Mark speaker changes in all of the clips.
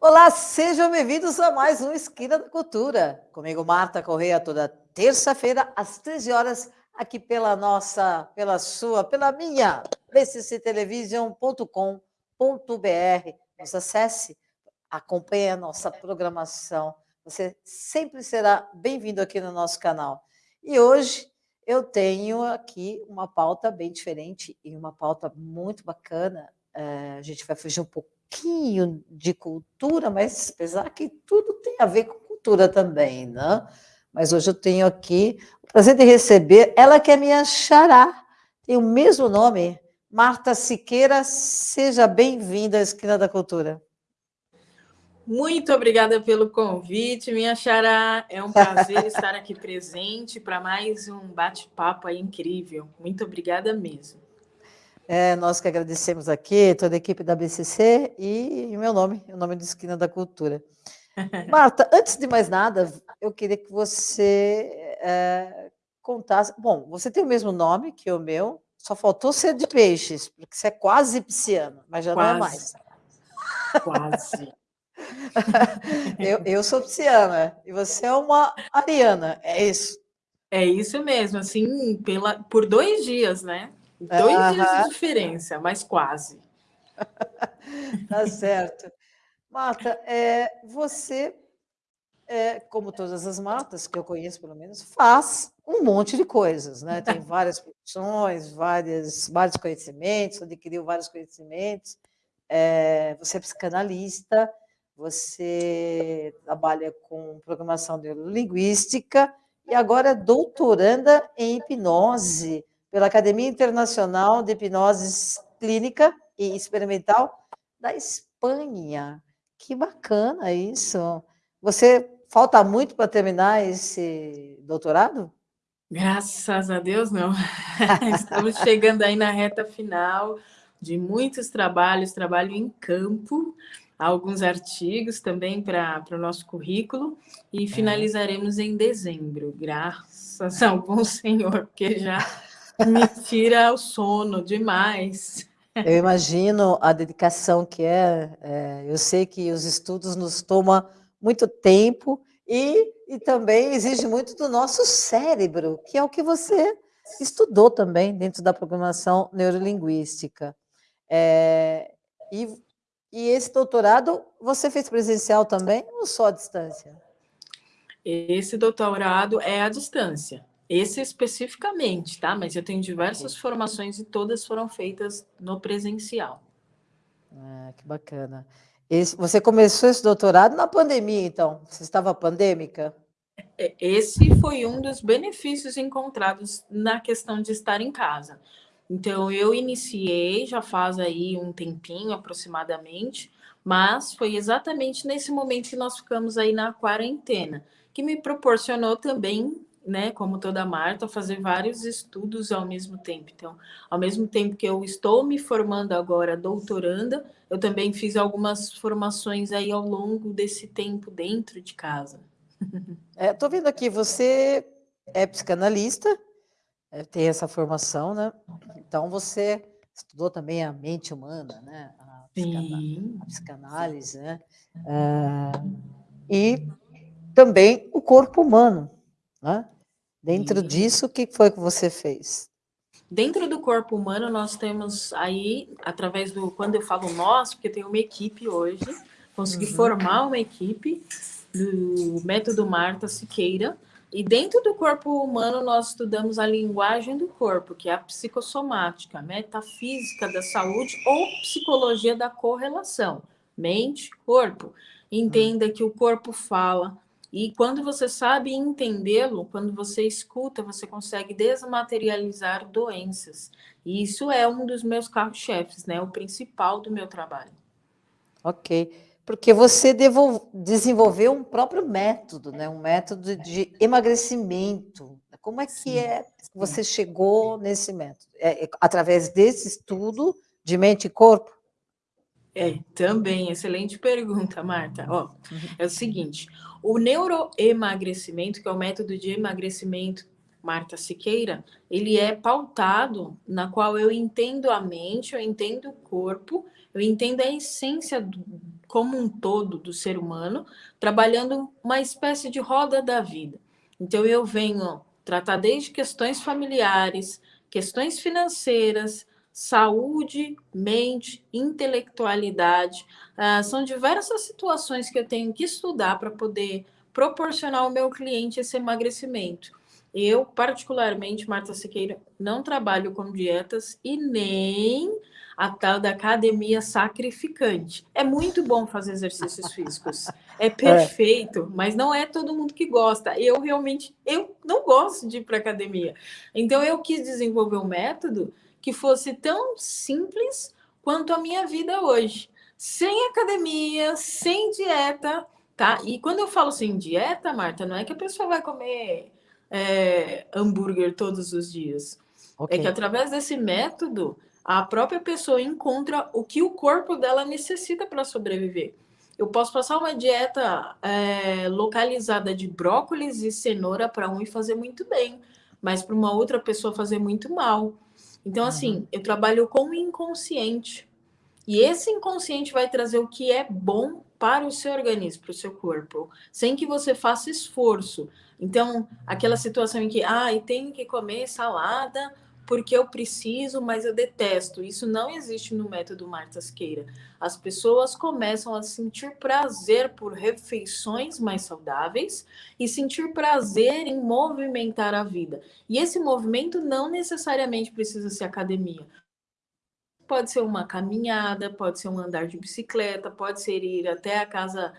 Speaker 1: Olá, sejam bem-vindos a mais um Esquina da Cultura. Comigo, Marta Correia, toda terça-feira, às 13 horas, aqui pela nossa, pela sua, pela minha, bcctelevision.com.br. Nos acesse, acompanhe a nossa programação. Você sempre será bem-vindo aqui no nosso canal. E hoje eu tenho aqui uma pauta bem diferente e uma pauta muito bacana. É, a gente vai fugir um pouquinho de cultura, mas apesar que tudo tem a ver com cultura também, né? Mas hoje eu tenho aqui o prazer de receber ela que é minha xará, tem o mesmo nome, Marta Siqueira, seja bem-vinda à Esquina da Cultura.
Speaker 2: Muito obrigada pelo convite, minha xará. É um prazer estar aqui presente para mais um bate-papo incrível. Muito obrigada mesmo.
Speaker 1: É, nós que agradecemos aqui, toda a equipe da BCC e o meu nome, o nome do Esquina da Cultura. Marta, antes de mais nada, eu queria que você é, contasse. Bom, você tem o mesmo nome que o meu, só faltou ser de peixes, porque você é quase pisciano, mas já quase. não é mais.
Speaker 2: Quase.
Speaker 1: eu, eu sou pisciana e você é uma ariana, é isso?
Speaker 2: É isso mesmo, assim, pela, por dois dias, né? Dois dias de diferença, mas quase.
Speaker 1: tá certo. Marta, é, você, é, como todas as Martas que eu conheço, pelo menos, faz um monte de coisas, né? Tem várias profissões, várias, vários conhecimentos, adquiriu vários conhecimentos. É, você é psicanalista, você trabalha com programação neurolinguística e agora é doutoranda em hipnose pela Academia Internacional de Hipnose Clínica e Experimental da Espanha. Que bacana isso. Você falta muito para terminar esse doutorado?
Speaker 2: Graças a Deus, não. Estamos chegando aí na reta final de muitos trabalhos, trabalho em campo, alguns artigos também para o nosso currículo, e é. finalizaremos em dezembro, graças ao bom Senhor, porque já me tira o sono demais.
Speaker 1: Eu imagino a dedicação que é, é, eu sei que os estudos nos tomam muito tempo e, e também exige muito do nosso cérebro, que é o que você estudou também dentro da programação neurolinguística. É, e, e esse doutorado você fez presencial também ou só à distância?
Speaker 2: Esse doutorado é à distância. Esse especificamente, tá? Mas eu tenho diversas formações e todas foram feitas no presencial.
Speaker 1: Ah, que bacana. Esse, você começou esse doutorado na pandemia, então? Você estava pandêmica?
Speaker 2: É, esse foi um dos benefícios encontrados na questão de estar em casa. Então, eu iniciei já faz aí um tempinho aproximadamente, mas foi exatamente nesse momento que nós ficamos aí na quarentena, que me proporcionou também né, como toda Marta, fazer vários estudos ao mesmo tempo. Então, ao mesmo tempo que eu estou me formando agora doutoranda, eu também fiz algumas formações aí ao longo desse tempo dentro de casa.
Speaker 1: Estou é, vendo aqui, você é psicanalista, é, tem essa formação, né? Então, você estudou também a mente humana, né? A, psicanálise, a psicanálise né? É, e também o corpo humano, né? Dentro e... disso, o que foi que você fez?
Speaker 2: Dentro do corpo humano, nós temos aí, através do, quando eu falo nós, porque tem uma equipe hoje, consegui uhum. formar uma equipe do método Marta Siqueira, e dentro do corpo humano, nós estudamos a linguagem do corpo, que é a psicossomática, metafísica da saúde ou psicologia da correlação, mente, corpo. Entenda que o corpo fala, e quando você sabe entendê-lo, quando você escuta, você consegue desmaterializar doenças. E isso é um dos meus carros-chefes, né? O principal do meu trabalho.
Speaker 1: Ok. Porque você desenvolveu um próprio método, né? Um método de emagrecimento. Como é que é que você chegou nesse método? É, é, através desse estudo de mente e corpo?
Speaker 2: É, também, excelente pergunta, Marta. Ó, uhum. é o seguinte, O neuroemagrecimento, que é o método de emagrecimento Marta Siqueira, ele é pautado na qual eu entendo a mente, eu entendo o corpo, eu entendo a essência do, como um todo do ser humano, trabalhando uma espécie de roda da vida. Então eu venho tratar desde questões familiares, questões financeiras, saúde, mente, intelectualidade. Ah, são diversas situações que eu tenho que estudar para poder proporcionar ao meu cliente esse emagrecimento. Eu, particularmente, Marta Siqueira, não trabalho com dietas e nem a tal da academia sacrificante. É muito bom fazer exercícios físicos. É, é. perfeito, é. mas não é todo mundo que gosta. Eu realmente eu não gosto de ir para academia. Então eu quis desenvolver um método que fosse tão simples quanto a minha vida hoje. Sem academia, sem dieta, tá? E quando eu falo sem dieta, Marta, não é que a pessoa vai comer é, hambúrguer todos os dias. Okay. É que através desse método, a própria pessoa encontra o que o corpo dela necessita para sobreviver. Eu posso passar uma dieta é, localizada de brócolis e cenoura para um e fazer muito bem, mas para uma outra pessoa fazer muito mal. Então, assim, uhum. eu trabalho com o inconsciente. E esse inconsciente vai trazer o que é bom para o seu organismo, para o seu corpo, sem que você faça esforço. Então, aquela situação em que, ah, e tenho que comer salada porque eu preciso, mas eu detesto. Isso não existe no método Marta Asqueira. As pessoas começam a sentir prazer por refeições mais saudáveis e sentir prazer em movimentar a vida. E esse movimento não necessariamente precisa ser academia. Pode ser uma caminhada, pode ser um andar de bicicleta, pode ser ir até a casa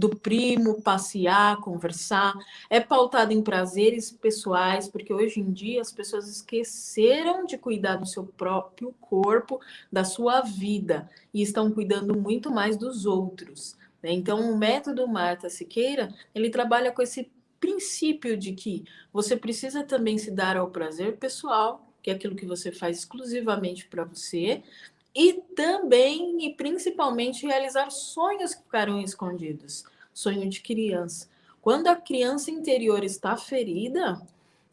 Speaker 2: do primo, passear, conversar, é pautado em prazeres pessoais, porque hoje em dia as pessoas esqueceram de cuidar do seu próprio corpo, da sua vida, e estão cuidando muito mais dos outros. Né? Então, o método Marta Siqueira, ele trabalha com esse princípio de que você precisa também se dar ao prazer pessoal, que é aquilo que você faz exclusivamente para você, e também e principalmente realizar sonhos que ficaram escondidos. Sonho de criança. Quando a criança interior está ferida,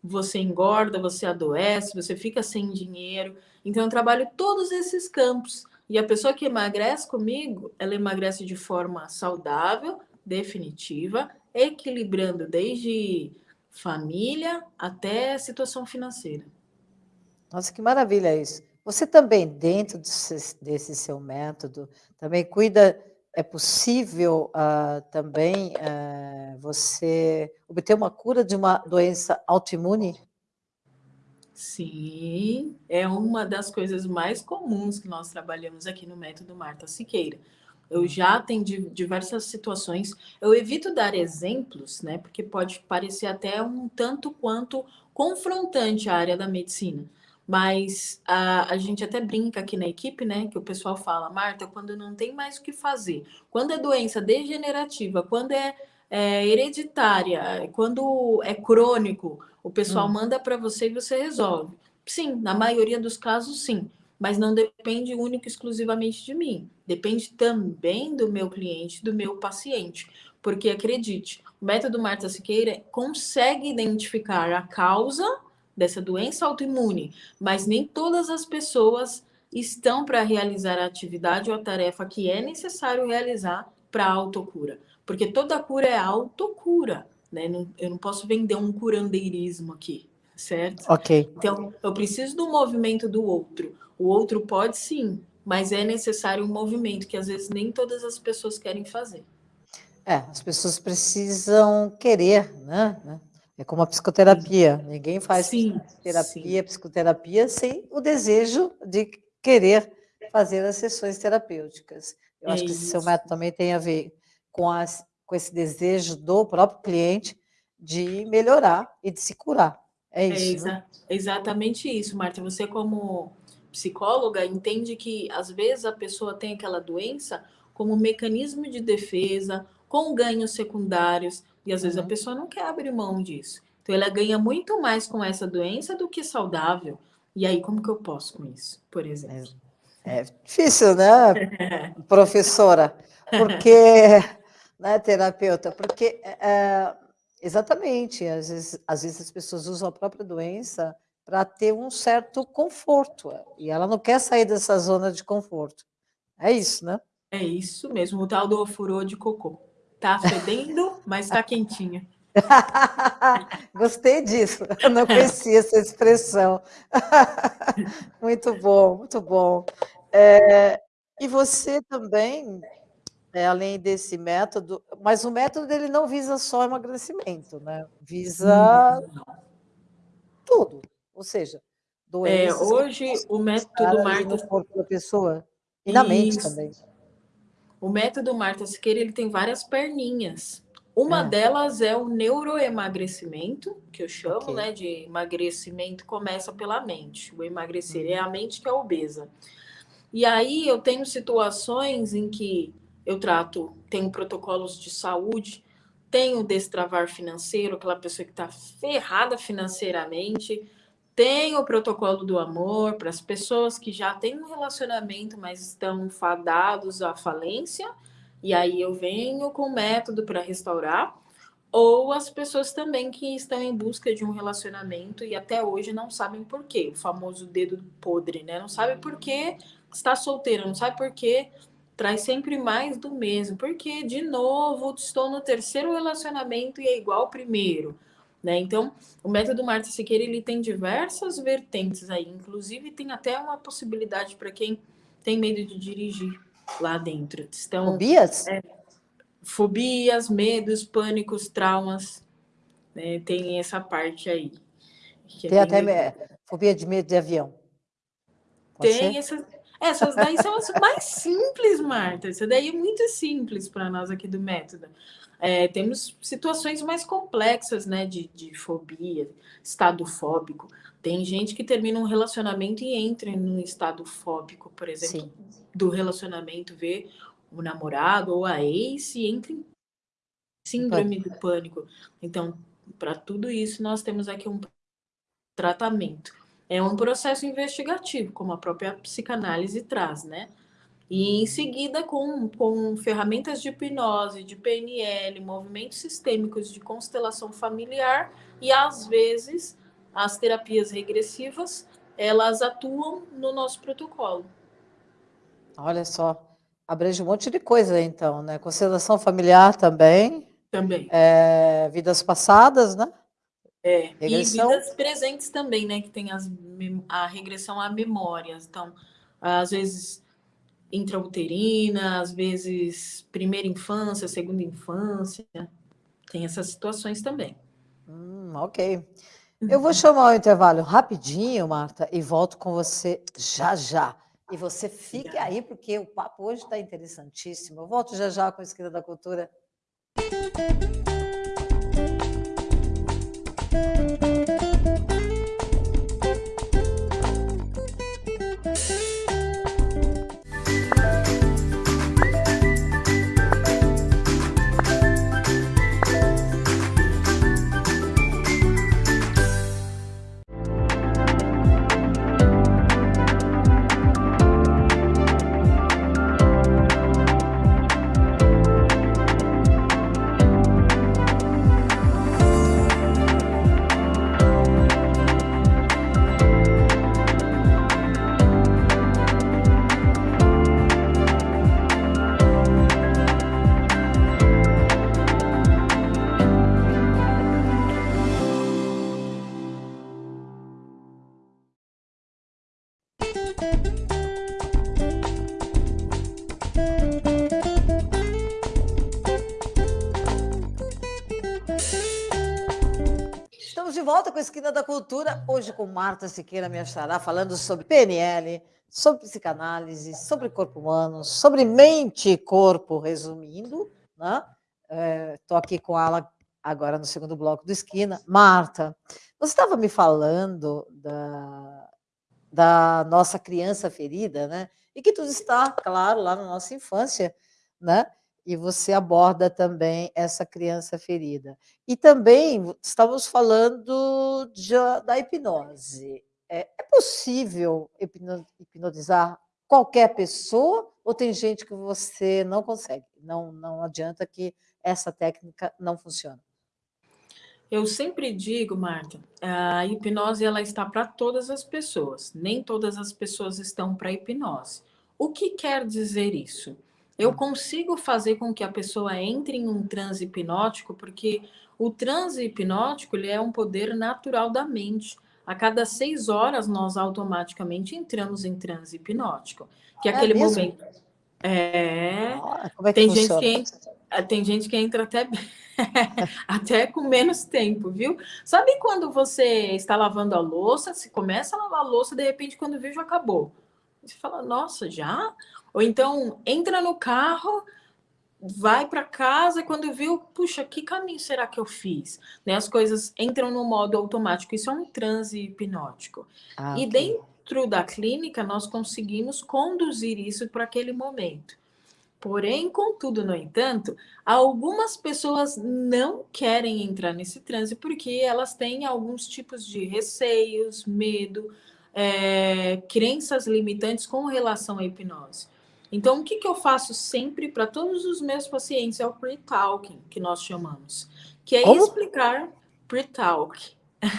Speaker 2: você engorda, você adoece, você fica sem dinheiro. Então eu trabalho todos esses campos. E a pessoa que emagrece comigo, ela emagrece de forma saudável, definitiva, equilibrando desde família até situação financeira.
Speaker 1: Nossa, que maravilha isso. Você também, dentro desse, desse seu método, também cuida, é possível uh, também uh, você obter uma cura de uma doença autoimune?
Speaker 2: Sim, é uma das coisas mais comuns que nós trabalhamos aqui no método Marta Siqueira. Eu já atendi diversas situações. Eu evito dar exemplos, né? Porque pode parecer até um tanto quanto confrontante a área da medicina. Mas a, a gente até brinca aqui na equipe, né? Que o pessoal fala, Marta, quando não tem mais o que fazer, quando é doença degenerativa, quando é, é hereditária, quando é crônico, o pessoal hum. manda para você e você resolve. Sim, na maioria dos casos, sim. Mas não depende único exclusivamente de mim. Depende também do meu cliente, do meu paciente. Porque acredite, o método Marta Siqueira consegue identificar a causa dessa doença autoimune, mas nem todas as pessoas estão para realizar a atividade ou a tarefa que é necessário realizar para a autocura. Porque toda cura é autocura, né? Eu não posso vender um curandeirismo aqui, certo?
Speaker 1: Ok.
Speaker 2: Então, eu preciso do movimento do outro. O outro pode sim, mas é necessário um movimento que às vezes nem todas as pessoas querem fazer.
Speaker 1: É, as pessoas precisam querer, né? É como a psicoterapia. Ninguém faz sim, terapia, sim. psicoterapia sem o desejo de querer fazer as sessões terapêuticas. Eu é acho que esse seu método também tem a ver com, as, com esse desejo do próprio cliente de melhorar e de se curar. É, é isso. É exa
Speaker 2: né? exatamente isso, Marta. Você, como psicóloga, entende que às vezes a pessoa tem aquela doença como mecanismo de defesa, com ganhos secundários, e às vezes uhum. a pessoa não quer abrir mão disso. Então ela ganha muito mais com essa doença do que saudável. E aí, como que eu posso com isso, por exemplo?
Speaker 1: É, é difícil, né, professora? Porque né, terapeuta? Porque, é, exatamente, às vezes, às vezes as pessoas usam a própria doença para ter um certo conforto, e ela não quer sair dessa zona de conforto. É isso, né?
Speaker 2: É isso mesmo, o tal do ofurô de cocô. Tá fedendo, mas tá quentinha.
Speaker 1: Gostei disso, eu não conhecia essa expressão. muito bom, muito bom. É, e você também, é, além desse método, mas o método dele não visa só emagrecimento, né? Visa tudo, ou seja,
Speaker 2: é, hoje o método Marta
Speaker 1: no corpo da pessoa e na mente também.
Speaker 2: O método Marta Siqueira ele tem várias perninhas. Uma é. delas é o neuroemagrecimento, que eu chamo, okay. né, de emagrecimento começa pela mente. O emagrecer uhum. é a mente que é obesa. E aí eu tenho situações em que eu trato, tenho protocolos de saúde, tenho destravar financeiro, aquela pessoa que está ferrada financeiramente, tenho o protocolo do amor para as pessoas que já têm um relacionamento, mas estão fadados à falência e aí eu venho com método para restaurar, ou as pessoas também que estão em busca de um relacionamento e até hoje não sabem por quê, o famoso dedo podre, né? Não sabe por que está solteira, não sabe por que traz sempre mais do mesmo, porque de novo estou no terceiro relacionamento e é igual ao primeiro. Né? Então, o método Marta Siqueira ele tem diversas vertentes aí, inclusive tem até uma possibilidade para quem tem medo de dirigir lá dentro. Estão,
Speaker 1: fobias?
Speaker 2: É, fobias, medos, pânicos, traumas. Né? Tem essa parte aí.
Speaker 1: tem até me... fobia de medo de avião.
Speaker 2: Pode tem essas. Essas daí são as mais simples, Marta. Essa daí é muito simples para nós aqui do método. É, temos situações mais complexas, né, de, de fobia, estado fóbico. Tem gente que termina um relacionamento e entra num estado fóbico, por exemplo, Sim. do relacionamento, vê o namorado ou a ex e entra em síndrome do pânico. Então, para tudo isso, nós temos aqui um tratamento. É um processo investigativo, como a própria psicanálise traz, né? E em seguida, com, com ferramentas de hipnose, de PNL, movimentos sistêmicos de constelação familiar e, às vezes, as terapias regressivas, elas atuam no nosso protocolo.
Speaker 1: Olha só, abrange um monte de coisa então, né? Constelação familiar também.
Speaker 2: Também.
Speaker 1: É, vidas passadas, né?
Speaker 2: É, regressão. e vidas presentes também, né? Que tem as, a regressão a memórias. Então, às vezes intrauterina, às vezes primeira infância, segunda infância. Tem essas situações também.
Speaker 1: Hum, ok. Eu vou chamar o intervalo rapidinho, Marta, e volto com você já já. E você fique aí, porque o papo hoje está interessantíssimo. Eu volto já já com a Esquina da Cultura. Esquina da Cultura, hoje com Marta Siqueira, minha xará, falando sobre PNL, sobre psicanálise, sobre corpo humano, sobre mente e corpo, resumindo. Né? Estou é, aqui com ela agora no segundo bloco do Esquina. Marta, você estava me falando da, da nossa criança ferida, né? E que tudo está, claro, lá na nossa infância, né? E você aborda também essa criança ferida. E também estamos falando de, da hipnose. É, é possível hipnotizar qualquer pessoa ou tem gente que você não consegue? Não, não adianta que essa técnica não funciona?
Speaker 2: Eu sempre digo, Marta, a hipnose ela está para todas as pessoas. Nem todas as pessoas estão para hipnose. O que quer dizer isso? Eu hum. consigo fazer com que a pessoa entre em um transe hipnótico, porque o transe hipnótico ele é um poder natural da mente. A cada seis horas, nós automaticamente entramos em transe hipnótico, que é, é aquele mesmo? momento. É. Ah, é tem, gente que entra, tem gente que entra até Até com menos tempo, viu? Sabe quando você está lavando a louça, se começa a lavar a louça, de repente, quando vê, já acabou. Você fala, nossa, já? Ou então, entra no carro, vai para casa, quando viu, puxa, que caminho será que eu fiz? Né? As coisas entram no modo automático, isso é um transe hipnótico. Ah, e okay. dentro da clínica, nós conseguimos conduzir isso para aquele momento. Porém, contudo, no entanto, algumas pessoas não querem entrar nesse transe porque elas têm alguns tipos de receios, medo, é, crenças limitantes com relação à hipnose. Então, o que, que eu faço sempre para todos os meus pacientes é o pre-talking, que nós chamamos, que é Como? explicar pre-talk.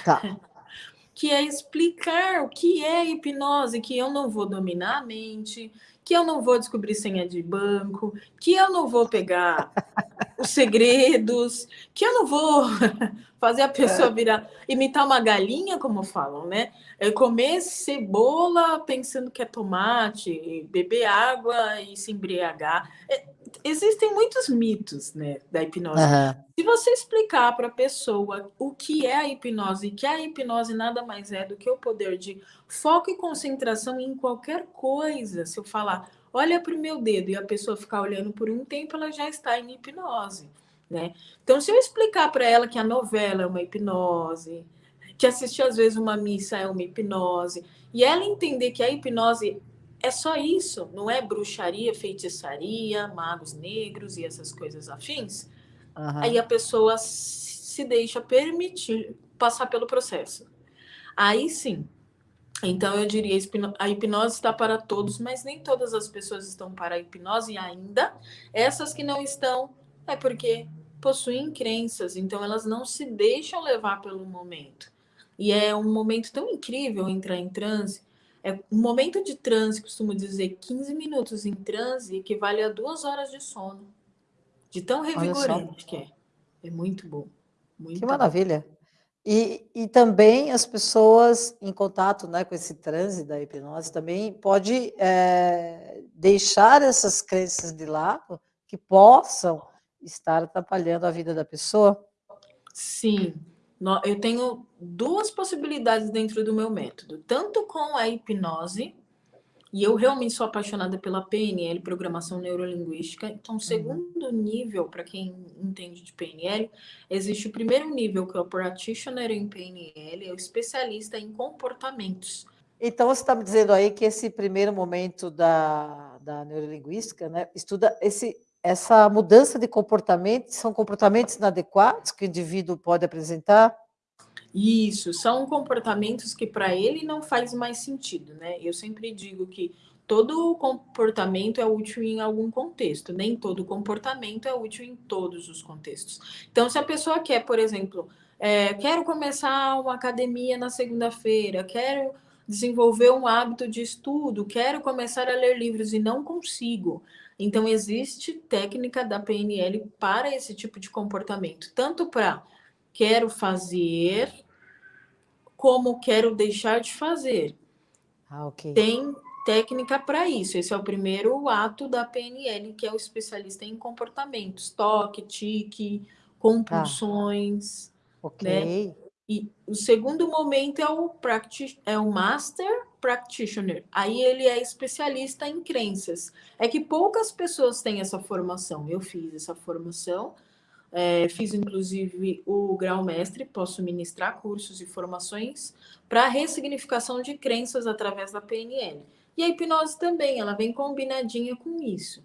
Speaker 2: Tá. que é explicar o que é hipnose, que eu não vou dominar a mente, que eu não vou descobrir senha de banco, que eu não vou pegar os segredos, que eu não vou fazer a pessoa é. virar, imitar uma galinha, como falam, né? É comer cebola pensando que é tomate, beber água e se embriagar. É, existem muitos mitos, né, da hipnose. Uhum. Se você explicar para a pessoa o que é a hipnose, que a hipnose nada mais é do que o poder de foco e concentração em qualquer coisa, se eu falar, olha para o meu dedo e a pessoa ficar olhando por um tempo, ela já está em hipnose, né? Então, se eu explicar para ela que a novela é uma hipnose, que assistir às vezes uma missa é uma hipnose, e ela entender que a hipnose é só isso, não é bruxaria, feitiçaria, magos negros e essas coisas afins. Uhum. Aí a pessoa se deixa permitir passar pelo processo. Aí sim. Então eu diria a hipnose está para todos, mas nem todas as pessoas estão para a hipnose ainda. Essas que não estão é porque possuem crenças, então elas não se deixam levar pelo momento. E é um momento tão incrível entrar em transe é, um momento de transe, costumo dizer, 15 minutos em transe equivale a duas horas de sono. De tão revigorante que é. É muito bom. Muito
Speaker 1: que maravilha. E, e também as pessoas em contato né, com esse transe da hipnose também pode é, deixar essas crenças de lado que possam estar atrapalhando a vida da pessoa?
Speaker 2: Sim, eu tenho duas possibilidades dentro do meu método, tanto com a hipnose, e eu realmente sou apaixonada pela PNL, Programação Neurolinguística. Então, uhum. segundo uhum. nível, para quem entende de PNL, existe o primeiro nível, que é o Practitioner em PNL, é o especialista em comportamentos.
Speaker 1: Então, você está me dizendo aí que esse primeiro momento da, da neurolinguística né, estuda esse essa mudança de comportamento são comportamentos inadequados que o indivíduo pode apresentar?
Speaker 2: Isso, são comportamentos que para ele não faz mais sentido, né? Eu sempre digo que todo comportamento é útil em algum contexto, nem todo comportamento é útil em todos os contextos. Então, se a pessoa quer, por exemplo, é, quero começar uma academia na segunda-feira, quero desenvolver um hábito de estudo, quero começar a ler livros e não consigo. Então, existe técnica da PNL para esse tipo de comportamento, tanto para quero fazer, como quero deixar de fazer. Ah, ok. Tem técnica para isso. Esse é o primeiro ato da PNL, que é o especialista em comportamentos, toque, tique, compulsões. Ah, ok. Né? E o segundo momento é o, practi é o Master Practitioner. Aí ele é especialista em crenças. É que poucas pessoas têm essa formação. Eu fiz essa formação, é, fiz inclusive o grau mestre, posso ministrar cursos e formações para ressignificação de crenças através da PNL. E a hipnose também, ela vem combinadinha com isso.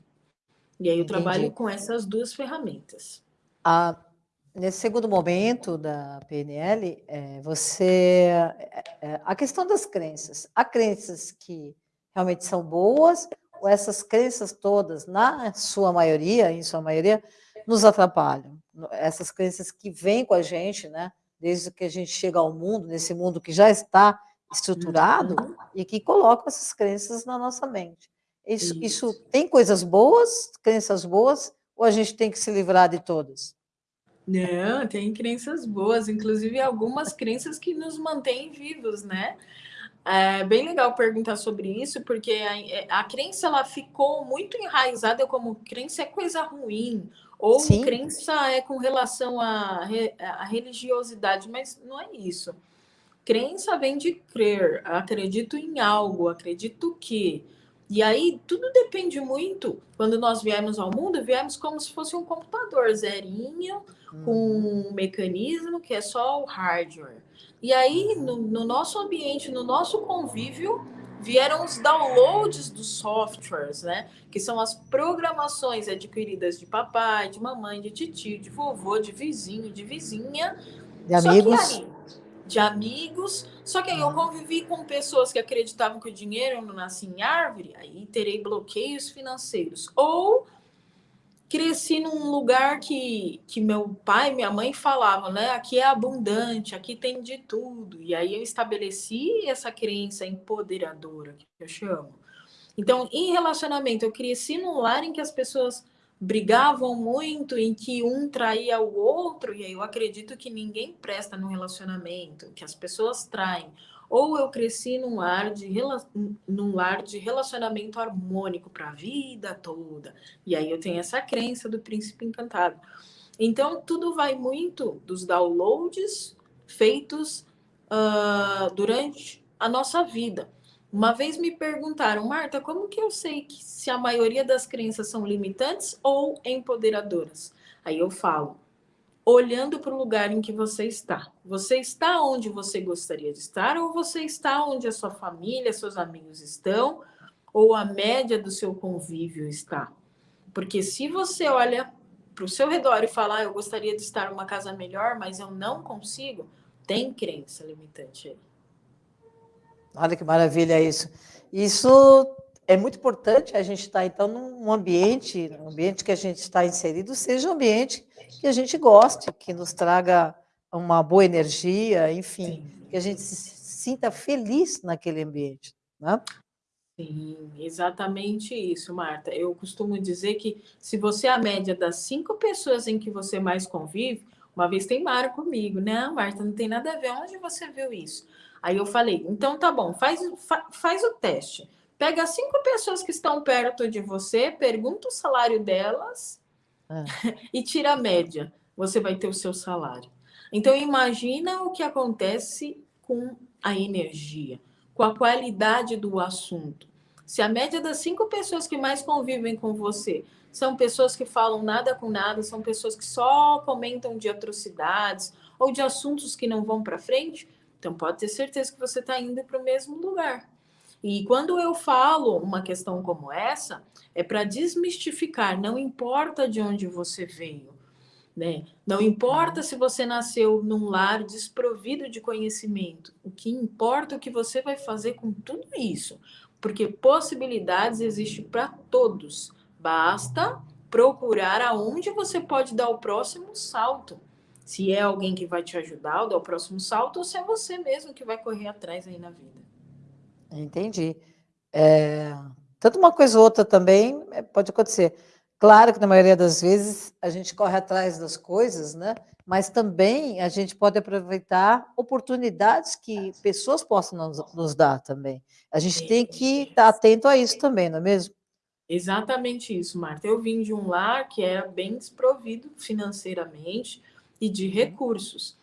Speaker 2: E aí eu Entendi. trabalho com essas duas ferramentas.
Speaker 1: Ah, Nesse segundo momento da PNL, é, você. É, é, a questão das crenças. Há crenças que realmente são boas, ou essas crenças todas, na sua maioria, em sua maioria, nos atrapalham. Essas crenças que vêm com a gente, né? desde que a gente chega ao mundo, nesse mundo que já está estruturado, uhum. e que colocam essas crenças na nossa mente. Isso, isso. isso tem coisas boas, crenças boas, ou a gente tem que se livrar de todas?
Speaker 2: Não, tem crenças boas, inclusive algumas crenças que nos mantêm vivos, né? É bem legal perguntar sobre isso, porque a, é, a crença ela ficou muito enraizada como crença é coisa ruim, ou Sim. crença é com relação à, à religiosidade, mas não é isso. Crença vem de crer, acredito em algo, acredito que. E aí tudo depende muito. Quando nós viemos ao mundo, viemos como se fosse um computador zerinho, com uhum. um mecanismo que é só o hardware. E aí, no, no nosso ambiente, no nosso convívio, vieram os downloads dos softwares, né? Que são as programações adquiridas de papai, de mamãe, de tio, de vovô, de vizinho, de vizinha.
Speaker 1: De amigos. Aí,
Speaker 2: de amigos. Só que aí eu convivi com pessoas que acreditavam que o dinheiro não nasce em árvore, aí terei bloqueios financeiros. Ou cresci num lugar que, que meu pai e minha mãe falavam, né? Aqui é abundante, aqui tem de tudo. E aí eu estabeleci essa crença empoderadora, que eu chamo. Então, em relacionamento, eu cresci num lar em que as pessoas brigavam muito, em que um traía o outro, e aí eu acredito que ninguém presta no relacionamento, que as pessoas traem ou eu cresci num lar de, num lar de relacionamento harmônico para a vida toda. E aí eu tenho essa crença do príncipe encantado. Então, tudo vai muito dos downloads feitos uh, durante a nossa vida. Uma vez me perguntaram, Marta, como que eu sei que se a maioria das crenças são limitantes ou empoderadoras? Aí eu falo, olhando para o lugar em que você está. Você está onde você gostaria de estar, ou você está onde a sua família, seus amigos estão, ou a média do seu convívio está. Porque se você olha para o seu redor e fala, ah, eu gostaria de estar numa casa melhor, mas eu não consigo, tem crença limitante aí.
Speaker 1: Olha que maravilha isso. Isso é muito importante a gente estar, tá, então, num ambiente, um ambiente que a gente está inserido, seja um ambiente que a gente goste, que nos traga uma boa energia, enfim, Sim. que a gente se sinta feliz naquele ambiente, né?
Speaker 2: Sim, exatamente isso, Marta. Eu costumo dizer que se você é a média das cinco pessoas em que você mais convive, uma vez tem Mara comigo, né? Marta, não tem nada a ver. Onde você viu isso? Aí eu falei, então tá bom, faz, fa, faz o teste. Pega cinco pessoas que estão perto de você, pergunta o salário delas ah. e tira a média. Você vai ter o seu salário. Então imagina o que acontece com a energia, com a qualidade do assunto. Se a média das cinco pessoas que mais convivem com você são pessoas que falam nada com nada, são pessoas que só comentam de atrocidades ou de assuntos que não vão para frente, então pode ter certeza que você está indo para o mesmo lugar. E quando eu falo uma questão como essa, é para desmistificar, não importa de onde você veio, né? Não importa se você nasceu num lar desprovido de conhecimento, o que importa é o que você vai fazer com tudo isso, porque possibilidades existem para todos, basta procurar aonde você pode dar o próximo salto. Se é alguém que vai te ajudar, dar o próximo salto, ou se é você mesmo que vai correr atrás aí na vida.
Speaker 1: Entendi. É, tanto uma coisa ou outra também é, pode acontecer. Claro que na maioria das vezes a gente corre atrás das coisas, né? Mas também a gente pode aproveitar oportunidades que pessoas possam nos, nos dar também. A gente tem que estar atento a isso também, não é mesmo?
Speaker 2: Exatamente isso, Marta. Eu vim de um lar que era bem desprovido financeiramente e de recursos.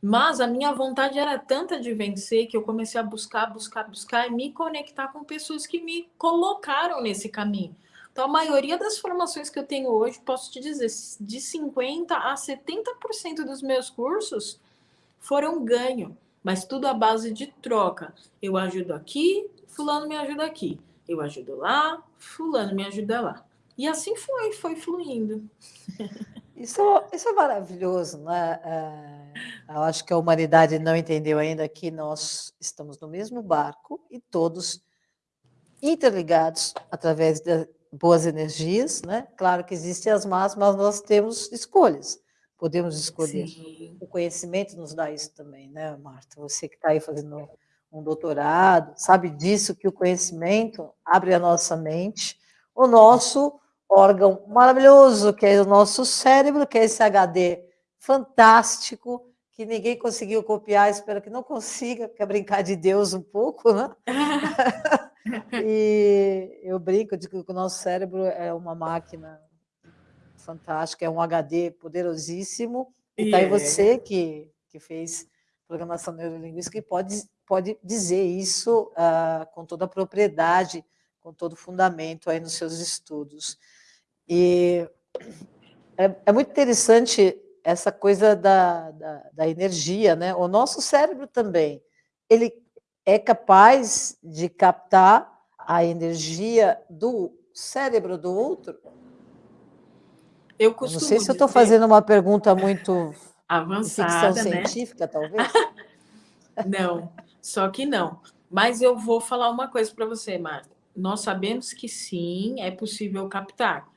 Speaker 2: Mas a minha vontade era tanta de vencer que eu comecei a buscar, buscar, buscar e me conectar com pessoas que me colocaram nesse caminho. Então, a maioria das formações que eu tenho hoje, posso te dizer, de 50% a 70% dos meus cursos foram ganho, mas tudo à base de troca. Eu ajudo aqui, fulano me ajuda aqui. Eu ajudo lá, fulano me ajuda lá. E assim foi, foi fluindo.
Speaker 1: Isso, isso é maravilhoso, né? É, eu acho que a humanidade não entendeu ainda que nós estamos no mesmo barco e todos interligados através de, boas energias, né? Claro que existem as más, mas nós temos escolhas. Podemos escolher. Sim. O conhecimento nos dá isso também, né, Marta? Você que está aí fazendo um doutorado, sabe disso que o conhecimento abre a nossa mente, o nosso órgão maravilhoso, que é o nosso cérebro, que é esse HD fantástico, que ninguém conseguiu copiar, espero que não consiga, quer brincar de Deus um pouco, né? e eu brinco de que o nosso cérebro é uma máquina fantástica, é um HD poderosíssimo, e está aí você que, que fez programação neurolinguística e pode, pode dizer isso uh, com toda a propriedade, com todo o fundamento aí nos seus estudos. E é, é muito interessante essa coisa da, da, da, energia, né? O nosso cérebro também, ele é capaz de captar a energia do cérebro do outro? Eu costumo Não sei se eu estou fazendo uma pergunta muito
Speaker 2: avançada,
Speaker 1: ficção né? científica, talvez.
Speaker 2: não, só que não. Mas eu vou falar uma coisa para você, Marta. Nós sabemos que sim, é possível captar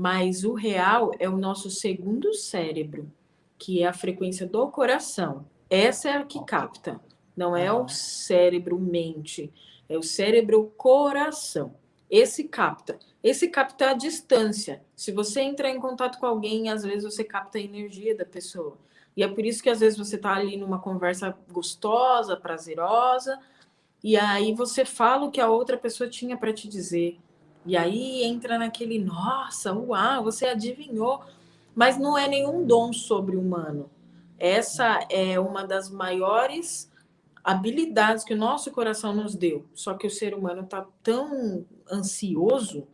Speaker 2: mas o real é o nosso segundo cérebro, que é a frequência do coração. Essa é a que capta, não é o cérebro-mente, é o cérebro-coração. Esse capta. Esse capta a distância. Se você entrar em contato com alguém, às vezes você capta a energia da pessoa. E é por isso que às vezes você está ali numa conversa gostosa, prazerosa, e aí você fala o que a outra pessoa tinha para te dizer. E aí entra naquele, nossa, uau, você adivinhou. Mas não é nenhum dom sobre-humano. Essa é uma das maiores habilidades que o nosso coração nos deu. Só que o ser humano está tão ansioso,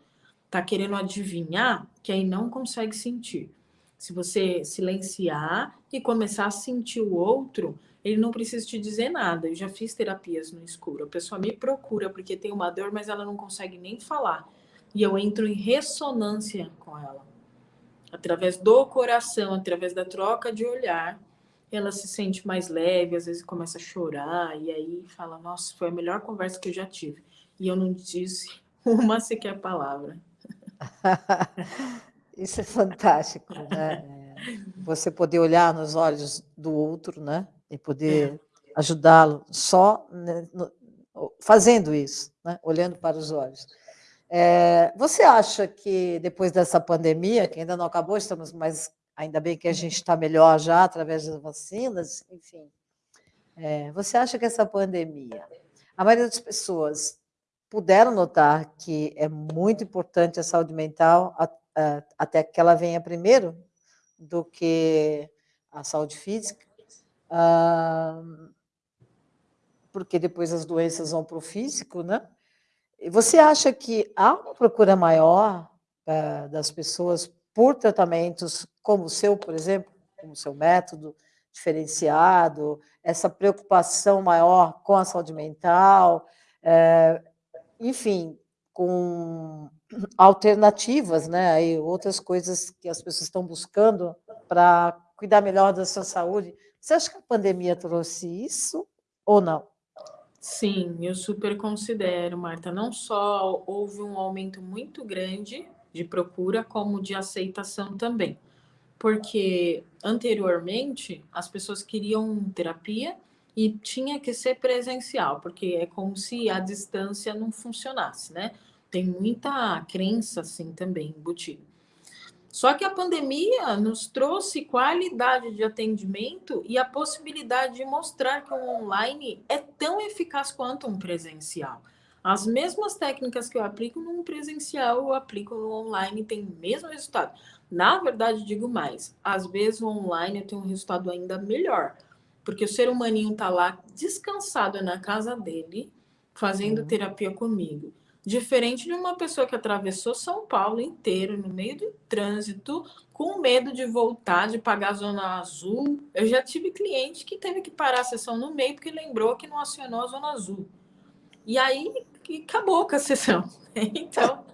Speaker 2: está querendo adivinhar, que aí não consegue sentir. Se você silenciar e começar a sentir o outro, ele não precisa te dizer nada. Eu já fiz terapias no escuro. A pessoa me procura porque tem uma dor, mas ela não consegue nem falar e eu entro em ressonância com ela. Através do coração, através da troca de olhar, ela se sente mais leve, às vezes começa a chorar, e aí fala: Nossa, foi a melhor conversa que eu já tive. E eu não disse uma sequer palavra.
Speaker 1: Isso é fantástico, né? Você poder olhar nos olhos do outro, né? E poder ajudá-lo só né, fazendo isso, né? olhando para os olhos. É, você acha que depois dessa pandemia, que ainda não acabou, estamos, mas ainda bem que a gente está melhor já através das vacinas, enfim, é, você acha que essa pandemia, a maioria das pessoas puderam notar que é muito importante a saúde mental até que ela venha primeiro do que a saúde física, porque depois as doenças vão para o físico, né? Você acha que há uma procura maior uh, das pessoas por tratamentos como o seu, por exemplo, como o seu método diferenciado, essa preocupação maior com a saúde mental, uh, enfim, com alternativas, né? Aí outras coisas que as pessoas estão buscando para cuidar melhor da sua saúde. Você acha que a pandemia trouxe isso ou não?
Speaker 2: Sim, eu super considero, Marta. Não só houve um aumento muito grande de procura, como de aceitação também. Porque anteriormente as pessoas queriam terapia e tinha que ser presencial, porque é como se a distância não funcionasse, né? Tem muita crença assim também embutida. Só que a pandemia nos trouxe qualidade de atendimento e a possibilidade de mostrar que o online é tão eficaz quanto um presencial. As mesmas técnicas que eu aplico no presencial, eu aplico no online e tem o mesmo resultado. Na verdade, digo mais, às vezes o online eu tenho um resultado ainda melhor, porque o ser humaninho está lá descansado na casa dele, fazendo uhum. terapia comigo. Diferente de uma pessoa que atravessou São Paulo inteiro, no meio do trânsito, com medo de voltar, de pagar a zona azul. Eu já tive cliente que teve que parar a sessão no meio porque lembrou que não acionou a zona azul. E aí acabou com a sessão. Então,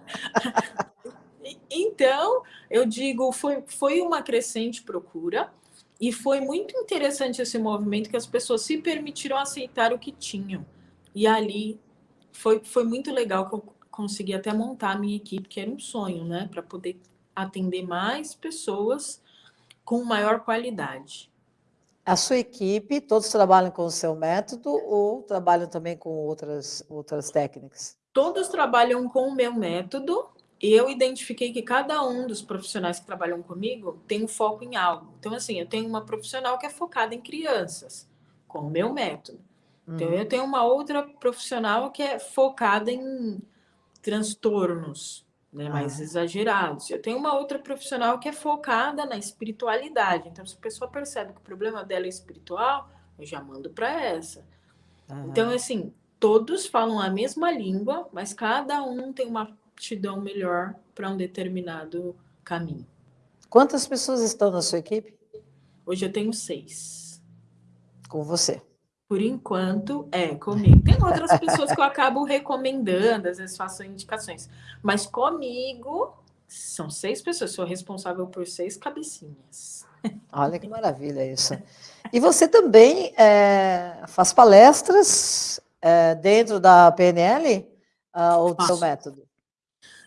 Speaker 2: então eu digo, foi, foi uma crescente procura. E foi muito interessante esse movimento que as pessoas se permitiram aceitar o que tinham. E ali foi, foi muito legal que eu consegui até montar a minha equipe, que era um sonho, né? Para poder atender mais pessoas com maior qualidade.
Speaker 1: A sua equipe, todos trabalham com o seu método ou trabalham também com outras, outras técnicas?
Speaker 2: Todos trabalham com o meu método. Eu identifiquei que cada um dos profissionais que trabalham comigo tem um foco em algo. Então, assim, eu tenho uma profissional que é focada em crianças, com o meu método. Então, uhum. eu tenho uma outra profissional que é focada em transtornos, né, mais ah. exagerados. Eu tenho uma outra profissional que é focada na espiritualidade. Então, se a pessoa percebe que o problema dela é espiritual, eu já mando para essa. Uhum. Então, assim, todos falam a mesma língua, mas cada um tem uma aptidão melhor para um determinado caminho.
Speaker 1: Quantas pessoas estão na sua equipe?
Speaker 2: Hoje eu tenho seis.
Speaker 1: Com você?
Speaker 2: Por enquanto, é comigo. Tem outras pessoas que eu acabo recomendando, às vezes faço indicações. Mas comigo, são seis pessoas, sou responsável por seis cabecinhas.
Speaker 1: Olha que maravilha isso. E você também é, faz palestras é, dentro da PNL uh, ah, ou do seu método?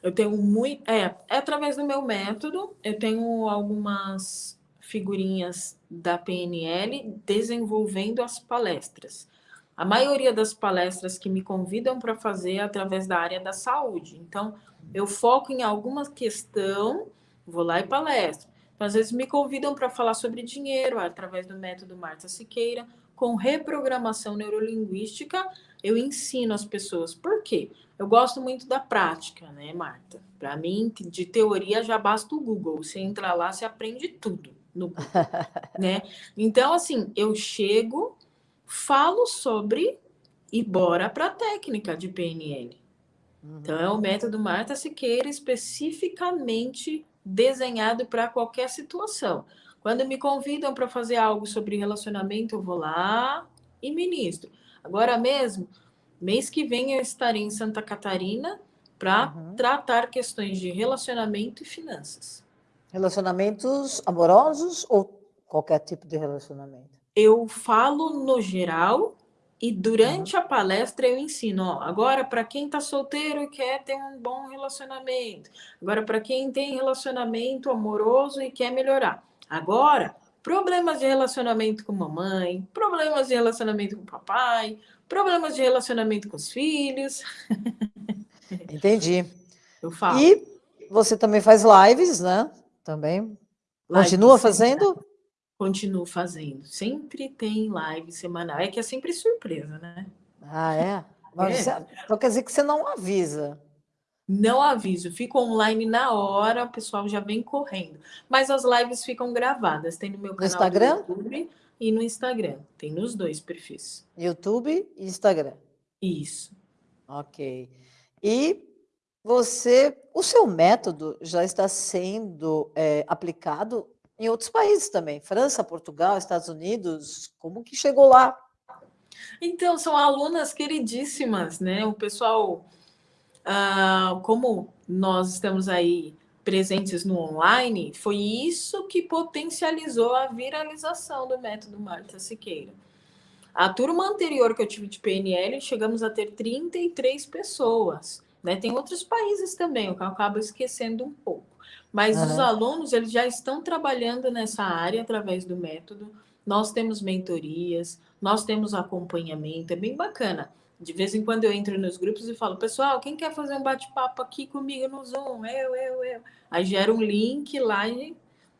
Speaker 2: Eu tenho muito. É, é através do meu método, eu tenho algumas figurinhas da PNL desenvolvendo as palestras. A maioria das palestras que me convidam para fazer é através da área da saúde. Então, eu foco em alguma questão, vou lá e palestro. Então, às vezes me convidam para falar sobre dinheiro através do método Marta Siqueira, com reprogramação neurolinguística, eu ensino as pessoas. Por quê? Eu gosto muito da prática, né, Marta? Para mim, de teoria já basta o Google. Você entra lá, você aprende tudo no né? Então, assim, eu chego, falo sobre e bora para a técnica de PNL. Uhum. Então, é o método Marta Siqueira especificamente desenhado para qualquer situação. Quando me convidam para fazer algo sobre relacionamento, eu vou lá e ministro. Agora mesmo, mês que vem eu estarei em Santa Catarina para uhum. tratar questões de relacionamento e finanças.
Speaker 1: Relacionamentos amorosos ou qualquer tipo de relacionamento?
Speaker 2: Eu falo no geral e durante uhum. a palestra eu ensino. Ó, agora, para quem está solteiro e quer ter um bom relacionamento. Agora, para quem tem relacionamento amoroso e quer melhorar. Agora, problemas de relacionamento com mamãe, problemas de relacionamento com papai, problemas de relacionamento com os filhos.
Speaker 1: Entendi. Eu falo. E você também faz lives, né? Também. Live Continua fazendo?
Speaker 2: Continuo fazendo. Sempre tem live semanal. É que é sempre surpresa, né?
Speaker 1: Ah, é? Mas é. Você, então quer dizer que você não avisa.
Speaker 2: Não aviso, fico online na hora, o pessoal já vem correndo. Mas as lives ficam gravadas, tem no meu canal no
Speaker 1: Instagram?
Speaker 2: do YouTube e no Instagram. Tem nos dois perfis.
Speaker 1: YouTube e Instagram.
Speaker 2: Isso.
Speaker 1: Ok. E você, o seu método já está sendo é, aplicado em outros países também, França, Portugal, Estados Unidos, como que chegou lá?
Speaker 2: Então, são alunas queridíssimas, né? O pessoal, ah, como nós estamos aí presentes no online, foi isso que potencializou a viralização do método Marta Siqueira. A turma anterior que eu tive de PNL, chegamos a ter 33 pessoas. Né? Tem outros países também, o que eu acabo esquecendo um pouco. Mas uhum. os alunos, eles já estão trabalhando nessa área através do método. Nós temos mentorias, nós temos acompanhamento, é bem bacana. De vez em quando eu entro nos grupos e falo, pessoal, quem quer fazer um bate-papo aqui comigo no Zoom? Eu, eu, eu. Aí gera um link lá e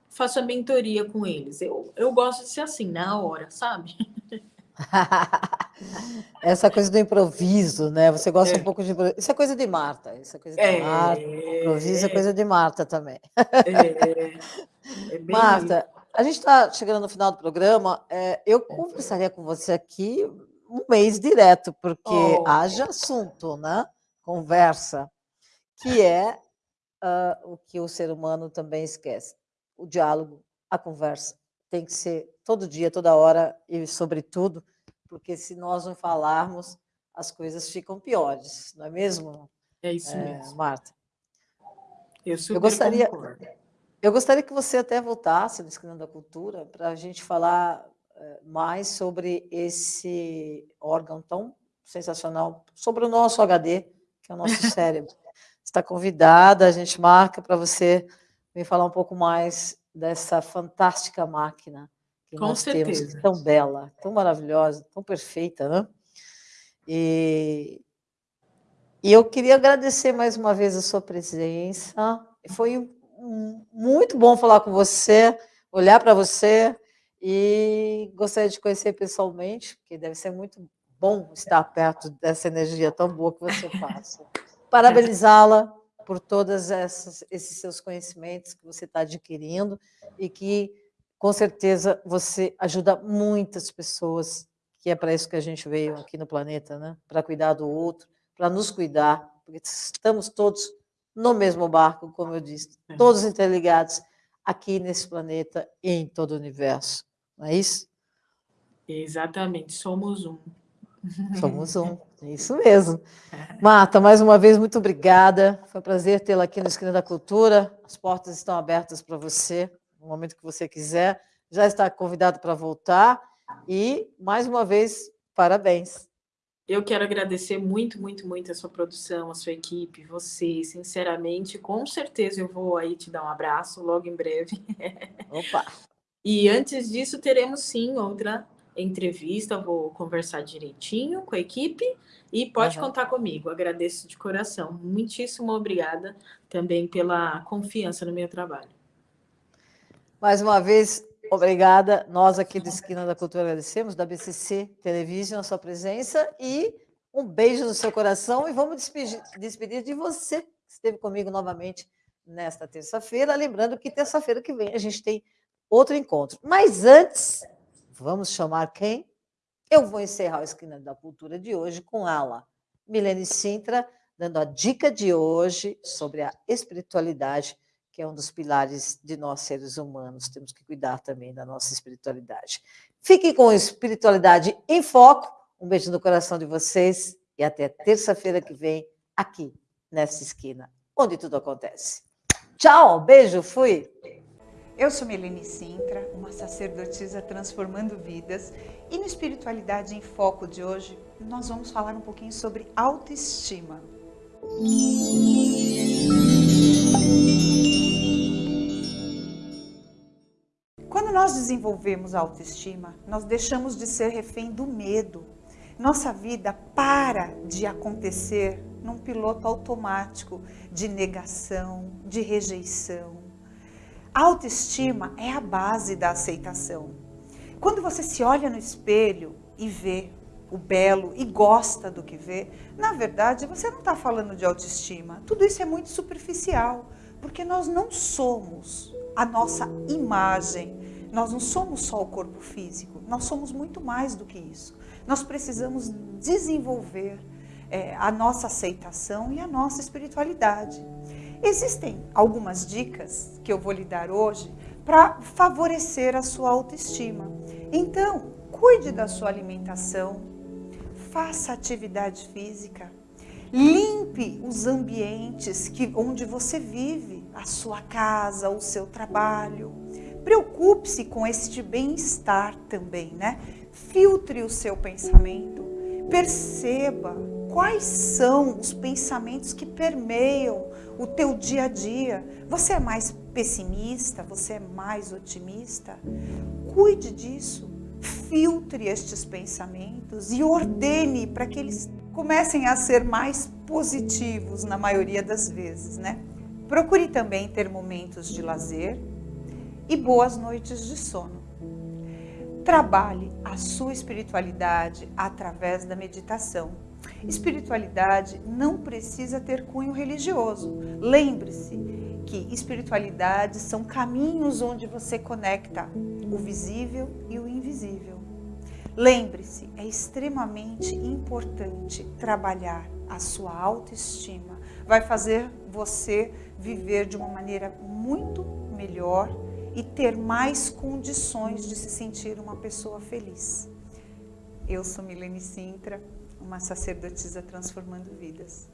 Speaker 2: faço a mentoria com eles. Eu, eu gosto de ser assim, na hora, sabe?
Speaker 1: Essa coisa do improviso, né? Você gosta é. um pouco de Isso é coisa de Marta. Isso é coisa de é. Marta. Improviso é coisa de Marta também. É. é Marta, a gente está chegando no final do programa. É, eu conversaria com você aqui um mês direto, porque oh. haja assunto, né? Conversa, que é uh, o que o ser humano também esquece. O diálogo, a conversa. Tem que ser todo dia, toda hora e sobretudo porque se nós não falarmos, as coisas ficam piores, não é mesmo?
Speaker 2: É isso é, mesmo.
Speaker 1: Marta.
Speaker 2: Eu, eu gostaria, concordo.
Speaker 1: eu gostaria que você até voltasse no Esquina da Cultura para a gente falar eh, mais sobre esse órgão tão sensacional, sobre o nosso HD, que é o nosso cérebro. Está convidada, a gente marca para você vir falar um pouco mais dessa fantástica máquina que Com nós certeza. temos, tão bela, tão maravilhosa, tão perfeita, né? E, e eu queria agradecer mais uma vez a sua presença. Foi um, muito bom falar com você, olhar para você e gostaria de conhecer pessoalmente, porque deve ser muito bom estar perto dessa energia tão boa que você passa. Parabenizá-la por todos esses seus conhecimentos que você está adquirindo e que, com certeza, você ajuda muitas pessoas, que é para isso que a gente veio aqui no planeta, né? para cuidar do outro, para nos cuidar, porque estamos todos no mesmo barco, como eu disse, é. todos interligados aqui nesse planeta e em todo o universo. Não é isso?
Speaker 2: Exatamente, somos um.
Speaker 1: Somos um, é isso mesmo. Marta, mais uma vez, muito obrigada. Foi um prazer tê-la aqui no Esquina da Cultura. As portas estão abertas para você, no momento que você quiser. Já está convidado para voltar. E, mais uma vez, parabéns.
Speaker 2: Eu quero agradecer muito, muito, muito a sua produção, a sua equipe, você, sinceramente. Com certeza eu vou aí te dar um abraço logo em breve.
Speaker 1: Opa!
Speaker 2: E antes disso, teremos sim outra entrevista, vou conversar direitinho com a equipe e pode uhum. contar comigo. Agradeço de coração. Muitíssimo obrigada também pela confiança no meu trabalho.
Speaker 1: Mais uma vez, obrigada. Nós aqui do Esquina da Cultura agradecemos, da BCC Television, a sua presença e um beijo no seu coração e vamos despedir, despedir de você que esteve comigo novamente nesta terça-feira. Lembrando que terça-feira que vem a gente tem outro encontro. Mas antes, Vamos chamar quem? Eu vou encerrar o Esquina da Cultura de hoje com ela, Milene Sintra, dando a dica de hoje sobre a espiritualidade, que é um dos pilares de nós seres humanos. Temos que cuidar também da nossa espiritualidade. Fiquem com espiritualidade em foco. Um beijo no coração de vocês e até terça-feira que vem, aqui nessa esquina, onde tudo acontece. Tchau, beijo, fui!
Speaker 3: Eu sou Melanie Sintra, uma sacerdotisa transformando vidas, e no Espiritualidade em Foco de hoje nós vamos falar um pouquinho sobre autoestima. Nós desenvolvemos a autoestima, nós deixamos de ser refém do medo. Nossa vida para de acontecer num piloto automático de negação, de rejeição, autoestima é a base da aceitação. Quando você se olha no espelho e vê o belo e gosta do que vê, na verdade você não está falando de autoestima. Tudo isso é muito superficial, porque nós não somos a nossa imagem, nós não somos só o corpo físico, nós somos muito mais do que isso. Nós precisamos desenvolver é, a nossa aceitação e a nossa espiritualidade. Existem algumas dicas que eu vou lhe dar hoje para favorecer a sua autoestima. Então, cuide da sua alimentação, faça atividade física, limpe os ambientes que, onde você vive, a sua casa, o seu trabalho. Preocupe-se com este bem-estar também, né? Filtre o seu pensamento, perceba quais são os pensamentos que permeiam o teu dia a dia. Você é mais pessimista? Você é mais otimista? Cuide disso. Filtre estes pensamentos e ordene para que eles comecem a ser mais positivos na maioria das vezes, né? Procure também ter momentos de lazer e boas noites de sono. Trabalhe a sua espiritualidade através da meditação Espiritualidade não precisa ter cunho religioso. Lembre-se que espiritualidade são caminhos onde você conecta o visível e o invisível. Lembre-se, é extremamente importante trabalhar a sua autoestima. Vai fazer você viver de uma maneira muito melhor e ter mais condições de se sentir uma pessoa feliz. Eu sou Milene Sintra uma sacerdotisa transformando vidas.